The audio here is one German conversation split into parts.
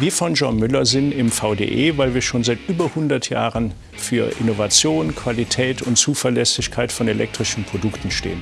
Wir von Jean Müller sind im VDE, weil wir schon seit über 100 Jahren für Innovation, Qualität und Zuverlässigkeit von elektrischen Produkten stehen.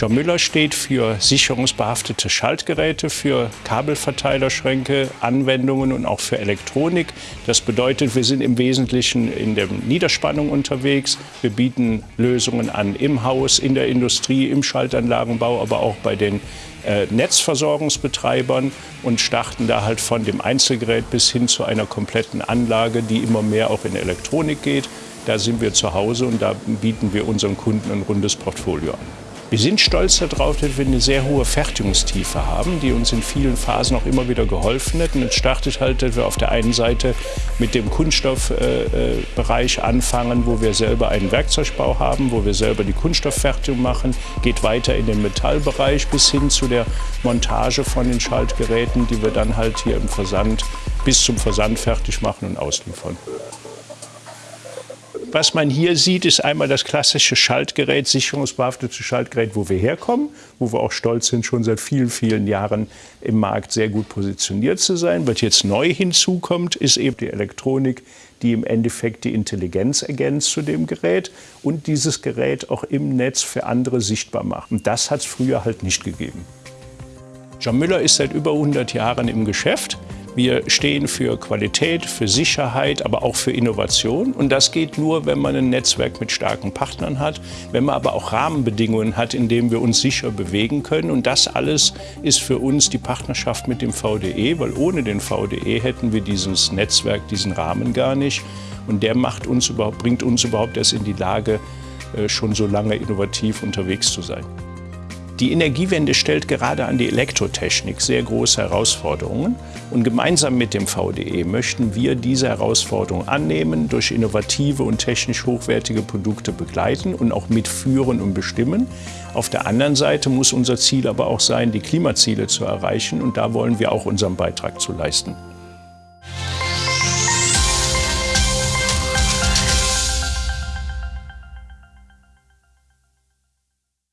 Jean Müller steht für sicherungsbehaftete Schaltgeräte, für Kabelverteilerschränke, Anwendungen und auch für Elektronik. Das bedeutet, wir sind im Wesentlichen in der Niederspannung unterwegs. Wir bieten Lösungen an im Haus, in der Industrie, im Schaltanlagenbau, aber auch bei den äh, Netzversorgungsbetreibern und starten da halt von dem Einzelgerät bis hin zu einer kompletten Anlage, die immer mehr auch in Elektronik geht. Da sind wir zu Hause und da bieten wir unseren Kunden ein rundes Portfolio an. Wir sind stolz darauf, dass wir eine sehr hohe Fertigungstiefe haben, die uns in vielen Phasen auch immer wieder geholfen hat. Und es startet halt, dass wir auf der einen Seite mit dem Kunststoffbereich äh, anfangen, wo wir selber einen Werkzeugbau haben, wo wir selber die Kunststofffertigung machen, geht weiter in den Metallbereich bis hin zu der Montage von den Schaltgeräten, die wir dann halt hier im Versand bis zum Versand fertig machen und ausliefern. Was man hier sieht, ist einmal das klassische Schaltgerät, sicherungsbehaftete Schaltgerät, wo wir herkommen, wo wir auch stolz sind, schon seit vielen, vielen Jahren im Markt sehr gut positioniert zu sein. Was jetzt neu hinzukommt, ist eben die Elektronik, die im Endeffekt die Intelligenz ergänzt zu dem Gerät und dieses Gerät auch im Netz für andere sichtbar macht. Und das hat es früher halt nicht gegeben. John Müller ist seit über 100 Jahren im Geschäft. Wir stehen für Qualität, für Sicherheit, aber auch für Innovation. Und das geht nur, wenn man ein Netzwerk mit starken Partnern hat, wenn man aber auch Rahmenbedingungen hat, in denen wir uns sicher bewegen können. Und das alles ist für uns die Partnerschaft mit dem VDE, weil ohne den VDE hätten wir dieses Netzwerk, diesen Rahmen gar nicht. Und der macht uns überhaupt, bringt uns überhaupt erst in die Lage, äh, schon so lange innovativ unterwegs zu sein. Die Energiewende stellt gerade an die Elektrotechnik sehr große Herausforderungen. Und gemeinsam mit dem VDE möchten wir diese Herausforderung annehmen, durch innovative und technisch hochwertige Produkte begleiten und auch mitführen und bestimmen. Auf der anderen Seite muss unser Ziel aber auch sein, die Klimaziele zu erreichen. Und da wollen wir auch unseren Beitrag zu leisten.